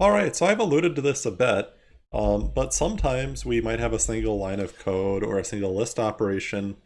All right, so I've alluded to this a bit, um, but sometimes we might have a single line of code or a single list operation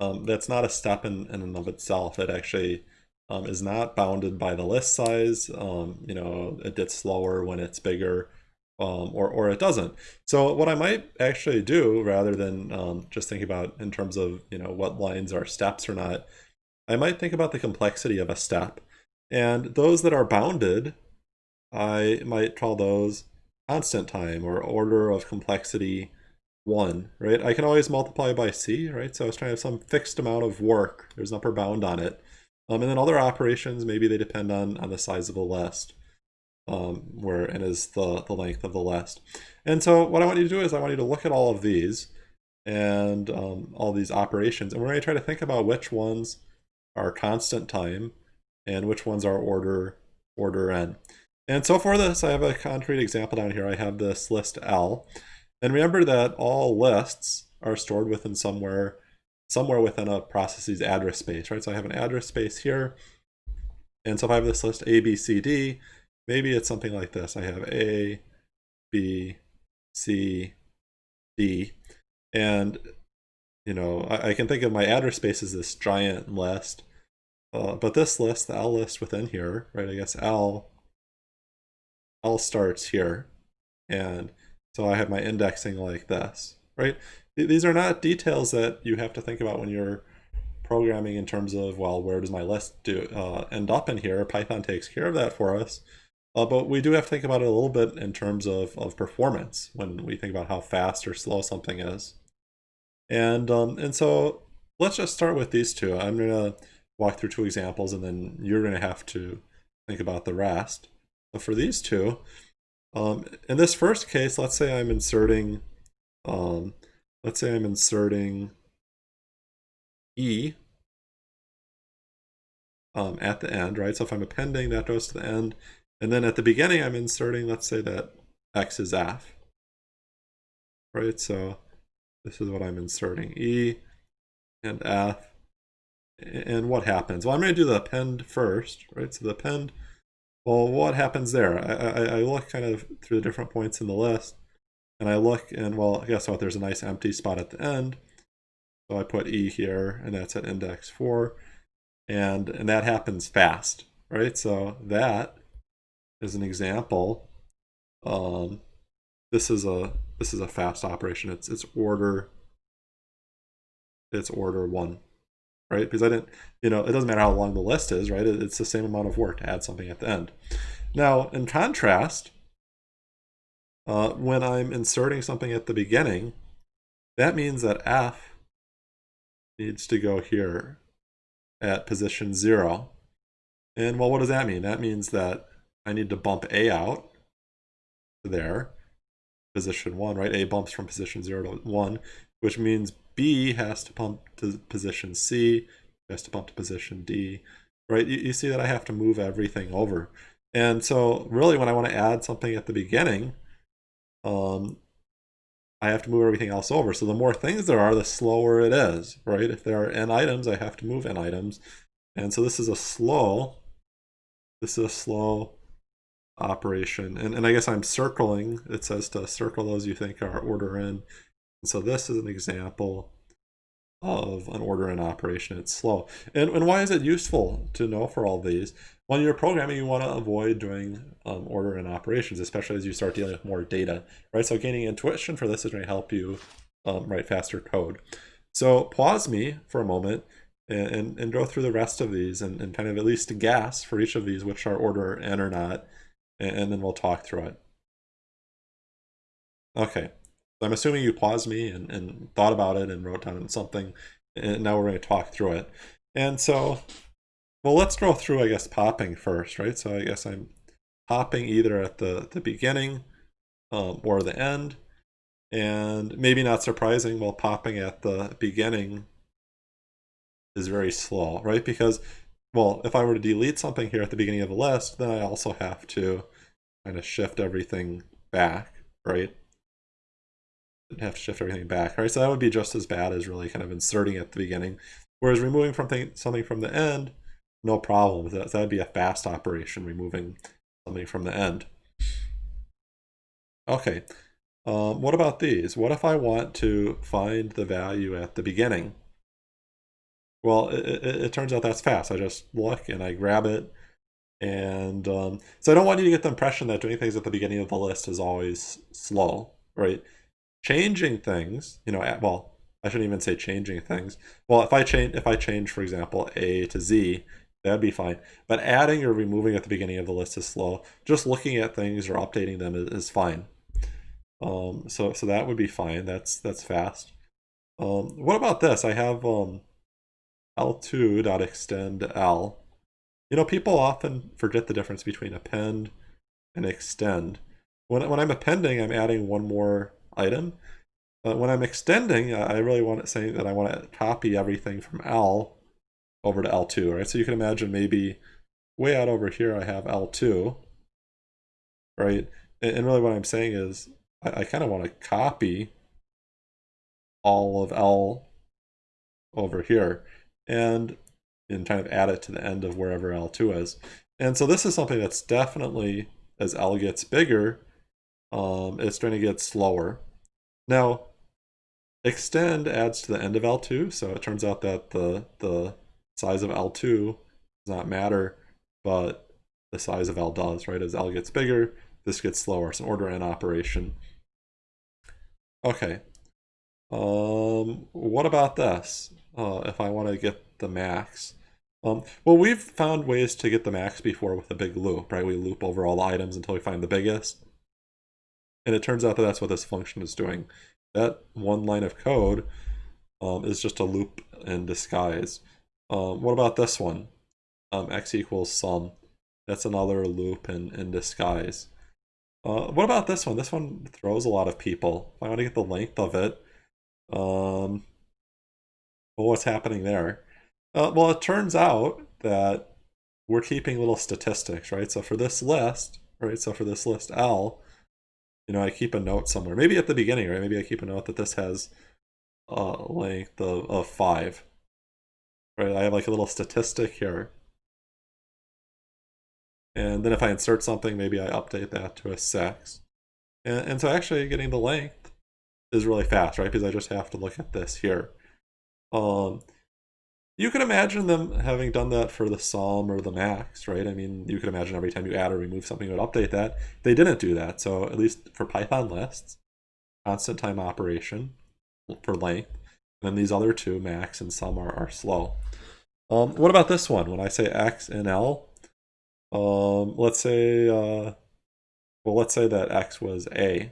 um, that's not a step in, in and of itself. It actually um, is not bounded by the list size. Um, you know, it gets slower when it's bigger, um, or, or it doesn't. So what I might actually do, rather than um, just think about in terms of you know what lines are steps or not, I might think about the complexity of a step. And those that are bounded, I might call those constant time or order of complexity 1, right? I can always multiply by c, right? So I was trying to have some fixed amount of work. There's an upper bound on it. Um, and then other operations, maybe they depend on, on the size of the list, um, where is the, the length of the list. And so what I want you to do is I want you to look at all of these and um, all these operations, and we're going to try to think about which ones are constant time and which ones are order order n. And so for this, I have a concrete example down here. I have this list L. And remember that all lists are stored within somewhere somewhere within a process's address space, right? So I have an address space here. And so if I have this list A, B, C, D, maybe it's something like this. I have A, B, C, D. And, you know, I, I can think of my address space as this giant list. Uh, but this list, the L list within here, right, I guess L, L starts here. And so I have my indexing like this, right? These are not details that you have to think about when you're programming in terms of, well, where does my list do uh, end up in here? Python takes care of that for us. Uh, but we do have to think about it a little bit in terms of, of performance when we think about how fast or slow something is. And, um, and so let's just start with these two. I'm going to walk through two examples and then you're going to have to think about the rest. So for these two, um, in this first case, let's say I'm inserting, um, let's say I'm inserting E um, at the end, right? So if I'm appending, that goes to the end. And then at the beginning, I'm inserting, let's say that X is F, right? So this is what I'm inserting, E and F. And what happens? Well, I'm going to do the append first, right? So the append well, what happens there? I, I, I, look kind of through the different points in the list, and I look and, well, guess what? There's a nice empty spot at the end. So I put E here, and that's at index 4. And, and that happens fast, right? So that is an example. Um, this is a this is a fast operation. It's it's order it's order one right? Because I didn't, you know, it doesn't matter how long the list is, right? It's the same amount of work to add something at the end. Now, in contrast, uh, when I'm inserting something at the beginning, that means that F needs to go here at position zero. And well, what does that mean? That means that I need to bump A out there, position one, right? A bumps from position zero to one, which means B has to pump to position C, has to pump to position D, right? You, you see that I have to move everything over. And so really when I want to add something at the beginning, um, I have to move everything else over. So the more things there are, the slower it is, right? If there are n items, I have to move n items. And so this is a slow, this is a slow operation. And, and I guess I'm circling, it says to circle those you think are order n. And so this is an example of an order n operation. It's slow. And, and why is it useful to know for all these? When you're programming, you want to avoid doing um, order n operations, especially as you start dealing with more data, right? So gaining intuition for this is going to help you um, write faster code. So pause me for a moment and, and, and go through the rest of these and, and kind of at least guess for each of these which are order n or not, and, and then we'll talk through it. Okay, I'm assuming you paused me and, and thought about it and wrote down something, and now we're going to talk through it. And so, well, let's go through, I guess, popping first, right? So I guess I'm popping either at the, the beginning um, or the end. And maybe not surprising, well, popping at the beginning is very slow, right? Because, well, if I were to delete something here at the beginning of the list, then I also have to kind of shift everything back, right? Have to shift everything back, right? So that would be just as bad as really kind of inserting at the beginning. Whereas removing from something from the end, no problem. That would be a fast operation, removing something from the end. Okay, um, what about these? What if I want to find the value at the beginning? Well, it, it, it turns out that's fast. I just look and I grab it. And um, so I don't want you to get the impression that doing things at the beginning of the list is always slow, right? Changing things, you know, well, I shouldn't even say changing things. Well, if I change, if I change, for example, A to Z, that'd be fine. But adding or removing at the beginning of the list is slow. Just looking at things or updating them is, is fine. Um, so so that would be fine. That's that's fast. Um, what about this? I have um, L2.extend L. You know, people often forget the difference between append and extend. When, when I'm appending, I'm adding one more item. Uh, when I'm extending, I really want to say that I want to copy everything from L over to L2, right? So you can imagine maybe way out over here I have L2, right? And, and really what I'm saying is I, I kind of want to copy all of L over here and and kind of add it to the end of wherever L2 is. And so this is something that's definitely, as L gets bigger, um, it's going to get slower. Now, extend adds to the end of L2, so it turns out that the, the size of L2 does not matter, but the size of L does, right? As L gets bigger, this gets slower. It's an order n operation. Okay. Um, what about this? Uh, if I want to get the max. Um, well, we've found ways to get the max before with a big loop, right? We loop over all the items until we find the biggest. And it turns out that that's what this function is doing. That one line of code um, is just a loop in disguise. Um, what about this one? Um, x equals sum. That's another loop in, in disguise. Uh, what about this one? This one throws a lot of people. If I want to get the length of it, um, well, what's happening there? Uh, well, it turns out that we're keeping little statistics, right? So for this list, right? So for this list L, you know, I keep a note somewhere. Maybe at the beginning, right? Maybe I keep a note that this has a length of, of five, right? I have like a little statistic here. And then if I insert something, maybe I update that to a six. And, and so actually getting the length is really fast, right? Because I just have to look at this here. Um, you can imagine them having done that for the sum or the max, right? I mean, you can imagine every time you add or remove something, it would update that. They didn't do that. So at least for Python lists, constant time operation for length, and then these other two, max and sum, are, are slow. Um, what about this one? When I say x and l, um, let's say, uh, well, let's say that x was a.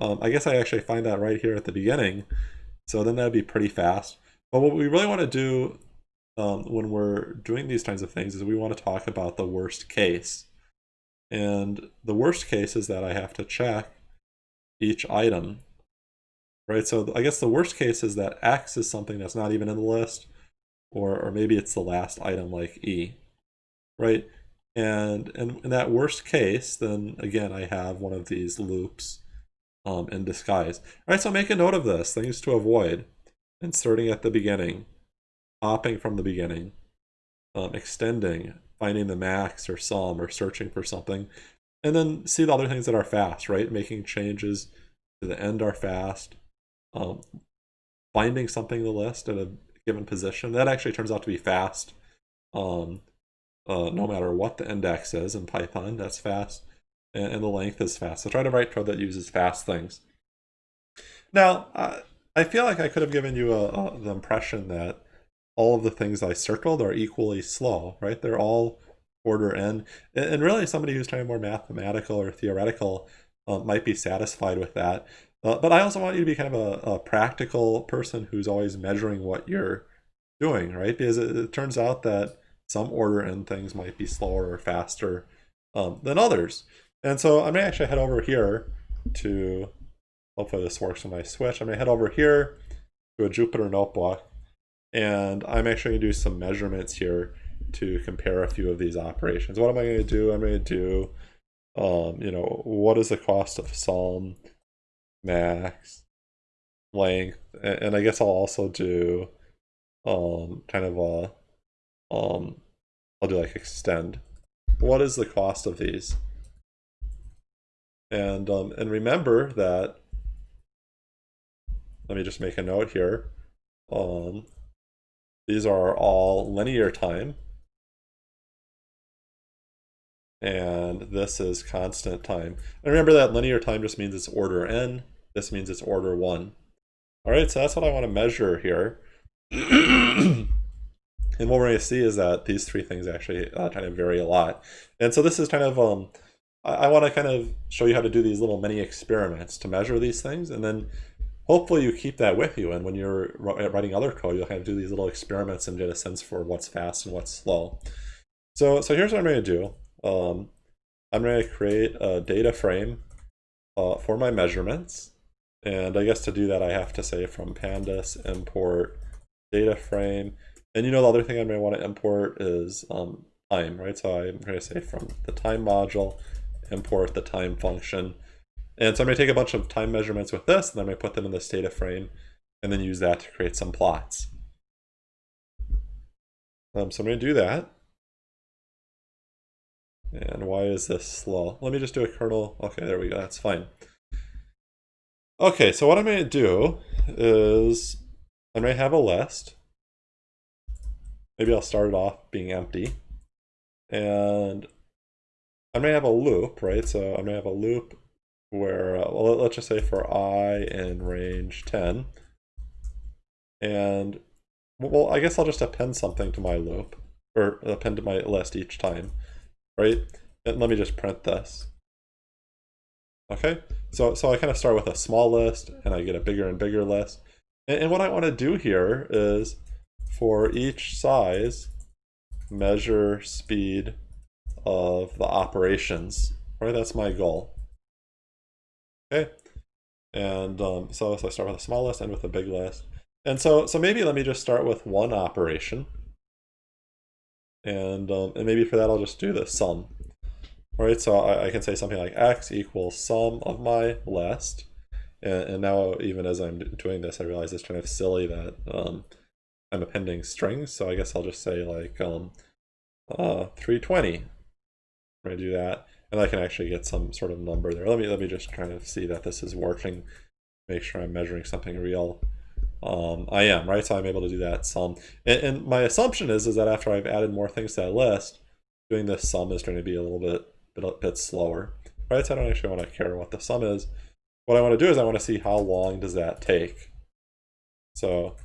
Um, I guess I actually find that right here at the beginning. So then that'd be pretty fast. But what we really want to do um, when we're doing these kinds of things is we want to talk about the worst case. And the worst case is that I have to check each item, right? So I guess the worst case is that X is something that's not even in the list, or, or maybe it's the last item like E, right? And, and in that worst case, then again, I have one of these loops um, in disguise. All right, so make a note of this, things to avoid inserting at the beginning, hopping from the beginning, um, extending, finding the max or sum or searching for something, and then see the other things that are fast, right? Making changes to the end are fast. Um, finding something in the list at a given position, that actually turns out to be fast. Um, uh, no matter what the index is in Python, that's fast. And, and, the length is fast. So try to write code that uses fast things. Now, uh, I feel like I could have given you a, a, the impression that all of the things I circled are equally slow, right? They're all order n. And really, somebody who's trying more mathematical or theoretical uh, might be satisfied with that. Uh, but I also want you to be kind of a, a, practical person who's always measuring what you're doing, right? Because it, it, turns out that some order n things might be slower or faster um, than others. And so I'm going to actually head over here to Hopefully this works when I switch. I'm to head over here to a Jupyter Notebook, and I'm actually to do some measurements here to compare a few of these operations. What am I going to do? I'm to do, um, you know, what is the cost of sum, max, length, and, and I guess I'll also do um, kind of a, um, I'll do like extend. What is the cost of these? And, um, and remember that, let me just make a note here. Um, these are all linear time. And this is constant time. And remember that linear time just means it's order n. This means it's order 1. All right, so that's what I want to measure here. and what we're going to see is that these three things actually uh, kind of vary a lot. And so this is kind of, um, I, I want to kind of show you how to do these little mini experiments to measure these things. And then hopefully you keep that with you. And when you're writing other code, you'll kind of do these little experiments and get a sense for what's fast and what's slow. So, so here's what I'm going to do. Um, I'm going to create a data frame uh, for my measurements. And I guess to do that, I have to say from pandas import data frame. And you know, the other thing I may want to import is um, time, right? So I'm going to say from the time module, import the time function. And so I'm going to take a bunch of time measurements with this, and I'm going to put them in this data frame, and then use that to create some plots. Um, so I'm going to do that. And why is this slow? Let me just do a kernel. Okay, there we go. That's fine. Okay, so what I'm going to do is I may have a list. Maybe I'll start it off being empty. And I may have a loop, right? So I may have a loop where, uh, well, let's just say for i in range 10. And, well, I guess I'll just append something to my loop, or append to my list each time, right? And let me just print this. Okay, so, so I kind of start with a small list and I get a bigger and bigger list. And, and what I want to do here is for each size, measure speed of the operations, right? That's my goal. Okay, and um, so, so I start with a small list and with a big list. And so, so maybe let me just start with one operation. And, um, and maybe for that I'll just do the sum. Right, so I, I, can say something like x equals sum of my list. And, and, now even as I'm doing this, I realize it's kind of silly that um, I'm appending strings. So I guess I'll just say like um, uh, 320. I do that, and I can actually get some sort of number there. Let me let me just kind of see that this is working. Make sure I'm measuring something real. Um, I am, right? So I'm able to do that sum. And, and my assumption is, is that after I've added more things to that list, doing this sum is going to be a little bit bit, bit slower, right? So I don't actually want to care what the sum is. What I want to do is I want to see how long does that take. So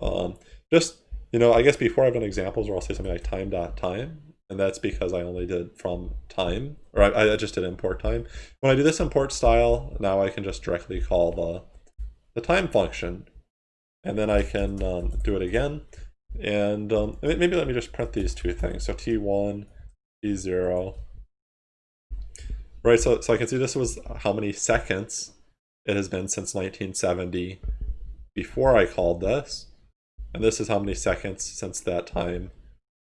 um, just, you know, I guess before I've done examples where I'll say something like time dot time, and that's because I only did from time, or I, I just did import time. When I do this import style, now I can just directly call the, the time function, and then I can um, do it again. And um, maybe let me just print these two things. So t1, t0, Right, so, so I can see this was how many seconds it has been since 1970 before I called this. And this is how many seconds since that time,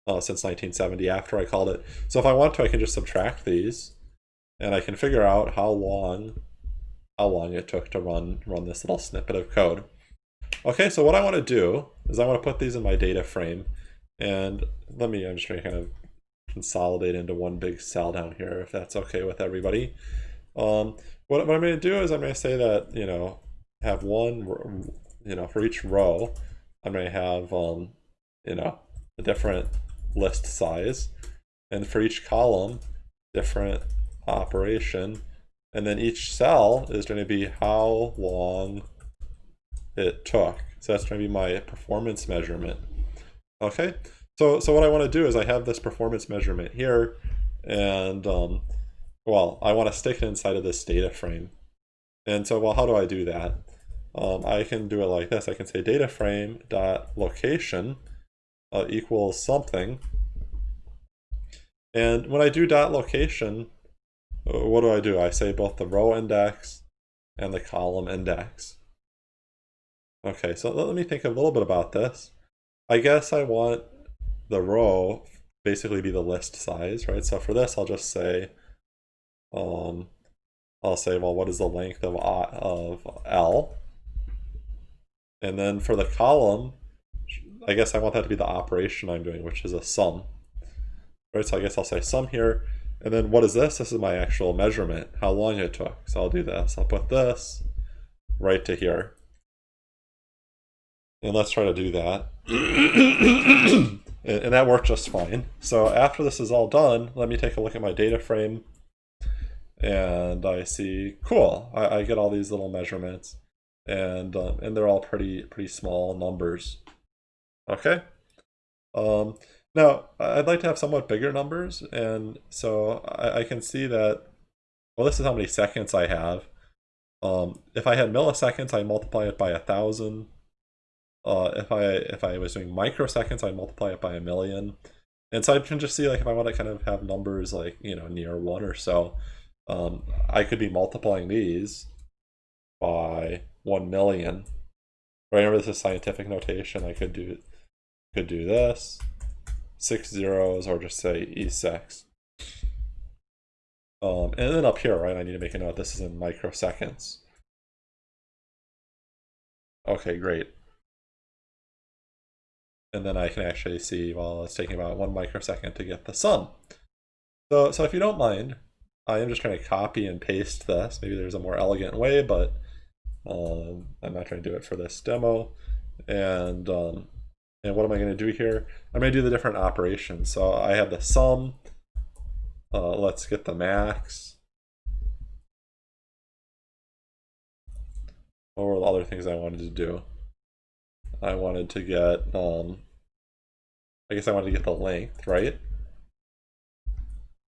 uh, since 1970 after I called it. So if I want to, I can just subtract these and I can figure out how long how long it took to run run this little snippet of code. Okay, so what I want to do is I want to put these in my data frame. And let me, I'm just going to kind of consolidate into one big cell down here if that's okay with everybody. Um, what, what I'm going to do is I'm going to say that, you know, have one, you know, for each row, I'm going to have, um, you know, a different list size. And for each column, different operation. And then each cell is going to be how long it took. So that's going to be my performance measurement. Okay, so, so what I want to do is I have this performance measurement here, and um, well, I want to stick it inside of this data frame. And so, well, how do I do that? Um, I can do it like this. I can say data frame dot location uh, equals something. And when I do dot location, uh, what do I do? I say both the row index and the column index. Okay, so let me think a little bit about this. I guess I want the row basically be the list size, right? So for this, I'll just say, um, I'll say, well, what is the length of, I, of L? And then for the column, I guess I want that to be the operation I'm doing, which is a sum. Right, so I guess I'll say sum here. And then what is this? This is my actual measurement, how long it took. So I'll do this. I'll put this right to here. And let's try to do that. and, that worked just fine. So after this is all done, let me take a look at my data frame. And I see, cool, I, I get all these little measurements. And, um, and they're all pretty, pretty small numbers. Okay. Um, now, I'd like to have somewhat bigger numbers, and so I, I can see that, well, this is how many seconds I have. Um, if I had milliseconds, I multiply it by a thousand. Uh, if I if I was doing microseconds, I'd multiply it by a million. And so I can just see like if I want to kind of have numbers like, you know, near one or so, um, I could be multiplying these by one million. Remember this is scientific notation. I could do could do this, six zeros, or just say E6. Um, and then up here, right, I need to make a note, this is in microseconds. Okay, great. And then I can actually see, well, it's taking about one microsecond to get the sum. So, so if you don't mind, I am just trying to copy and paste this. Maybe there's a more elegant way, but um, I'm not trying to do it for this demo. And um, and what am I going to do here? I'm going to do the different operations. So I have the sum. Uh, let's get the max. What were the other things I wanted to do? I wanted to get, um, I guess I wanted to get the length, right?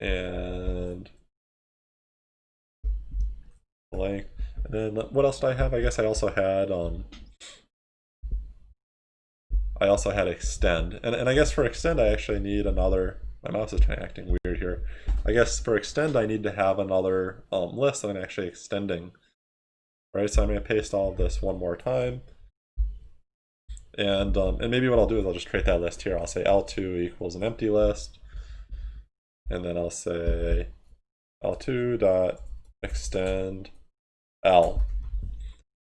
And length. And then what else did I have? I guess I also had um, I also had extend. And, and I guess for extend, I actually need another, my mouse is kind of acting weird here. I guess for extend, I need to have another um, list that I'm actually extending. Right, so I'm going to paste all of this one more time. And, um, and maybe what I'll do is I'll just create that list here. I'll say L2 equals an empty list. And then I'll say L2 dot extend L.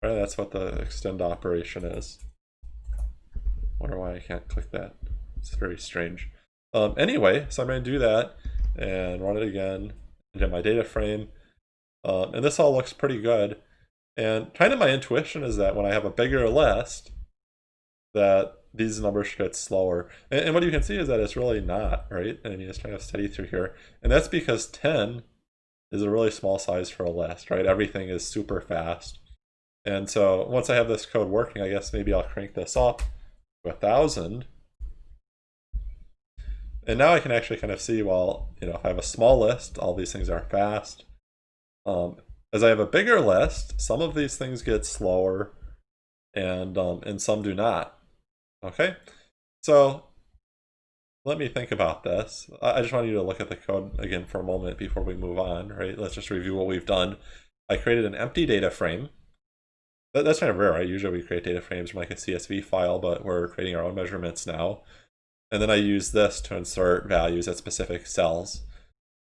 Right, that's what the extend operation is wonder why I can't click that. It's very strange. Um, anyway, so I'm going to do that and run it again and get my data frame. Um, and this all looks pretty good. And kind of my intuition is that when I have a bigger list, that these numbers should get slower. And, and what you can see is that it's really not, right? I mean, it's kind of steady through here. And that's because 10 is a really small size for a list, right? Everything is super fast. And so once I have this code working, I guess maybe I'll crank this up a thousand. And now I can actually kind of see, well, you know, if I have a small list, all these things are fast. Um, as I have a bigger list, some of these things get slower and, um, and some do not. Okay, so let me think about this. I just want you to look at the code again for a moment before we move on, right? Let's just review what we've done. I created an empty data frame that, that's kind of rare, right? Usually we create data frames from like a CSV file, but we're creating our own measurements now. And then I use this to insert values at specific cells.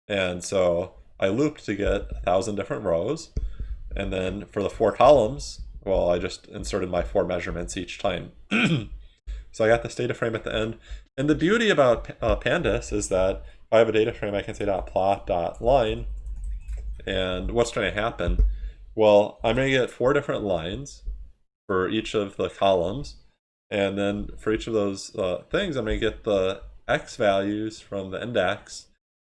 And so I looped to get a thousand different rows. And then for the four columns, well, I just inserted my four measurements each time. so I got this data frame at the end. And the beauty about uh, Pandas is that if I have a data frame, I can say dot plot dot line. And what's going to happen well, I'm going to get four different lines for each of the columns. And then for each of those uh, things, I'm going to get the x values from the index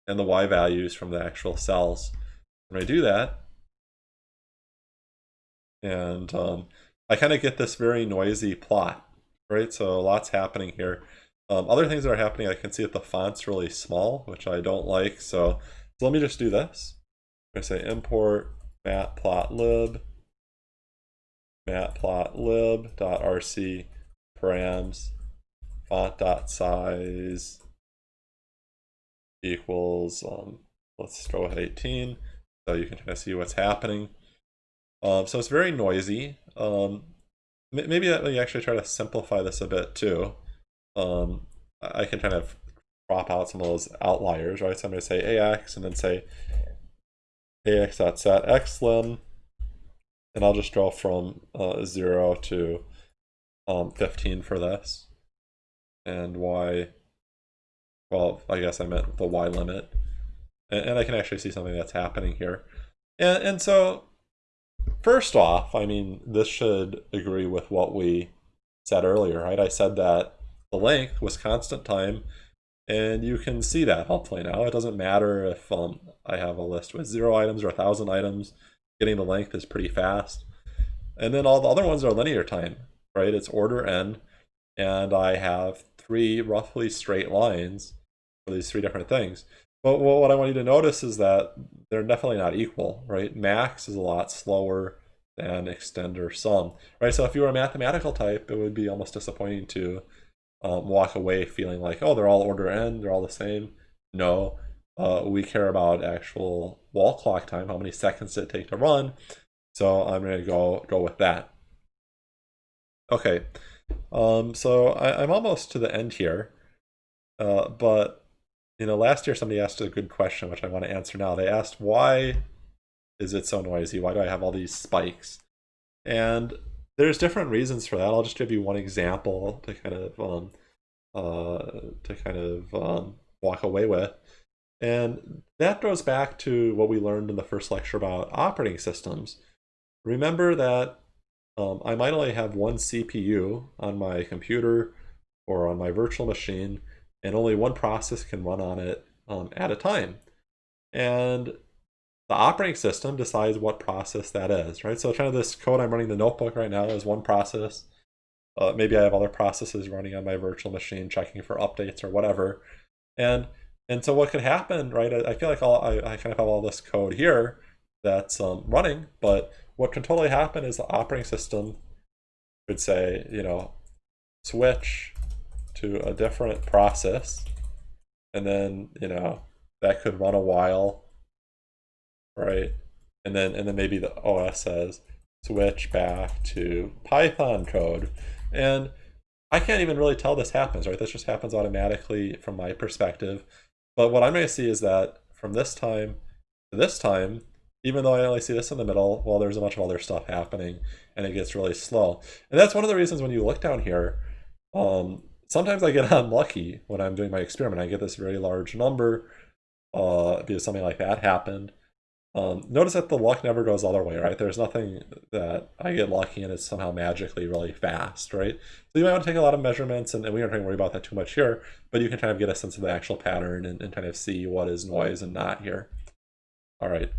and the y values from the actual cells. Going to do that. And um, I kind of get this very noisy plot, right? So lots happening here. Um, other things that are happening, I can see that the font's really small, which I don't like. So, so let me just do this. I'm going to say import matplotlib matplotlib.rc params font.size equals um, let's throw it 18 so you can kind of see what's happening. Um, so it's very noisy. Um, maybe let me actually try to simplify this a bit too. Um, I can kind of crop out some of those outliers right? So I'm going to say ax and then say ax.set xlim, and I'll just draw from uh, 0 to um, 15 for this. And y, well, I guess I meant the y limit. and, and I can actually see something that's happening here. And, and so, first off, I mean, this should agree with what we said earlier, right? I said that the length was constant time, and you can see that hopefully now. It doesn't matter if um, I have a list with zero items or a thousand items, getting the length is pretty fast. And then all the other ones are linear time, right? It's order n, and I have three roughly straight lines for these three different things. But what I want you to notice is that they're definitely not equal, right? Max is a lot slower than extender sum, right? So if you were a mathematical type, it would be almost disappointing to um, walk away feeling like, oh, they're all order n, they're all the same. No, uh, we care about actual wall clock time, how many seconds it take to run. So I'm going to go go with that. Okay, um, so I, am almost to the end here, uh, but you know, last year somebody asked a good question, which I want to answer now. They asked, why is it so noisy? Why do I have all these spikes? And there's different reasons for that. I'll just give you one example to kind of um, uh, to kind of um, walk away with. And that goes back to what we learned in the first lecture about operating systems. Remember that um, I might only have one CPU on my computer or on my virtual machine, and only one process can run on it um, at a time. And the operating system decides what process that is, right? So kind of this code I'm running the notebook right now is one process. Uh, maybe I have other processes running on my virtual machine, checking for updates or whatever. And and so what could happen, right? I, I feel like all, I, I kind of have all this code here that's um, running, but what can totally happen is the operating system could say, you know, switch to a different process, and then, you know, that could run a while, right? And then, and then maybe the OS says, switch back to Python code. And I can't even really tell this happens, right? This just happens automatically from my perspective. But what I'm going to see is that from this time to this time, even though I only see this in the middle, well, there's a bunch of other stuff happening and it gets really slow. And that's one of the reasons when you look down here, um, sometimes I get unlucky when I'm doing my experiment. I get this very large number uh, because something like that happened. Um, notice that the luck never goes the other way, right? There's nothing that I get lucky and it's somehow magically really fast, right? So you might want to take a lot of measurements, and, and we aren't going to worry about that too much here, but you can kind of get a sense of the actual pattern and, and kind of see what is noise and not here. All right.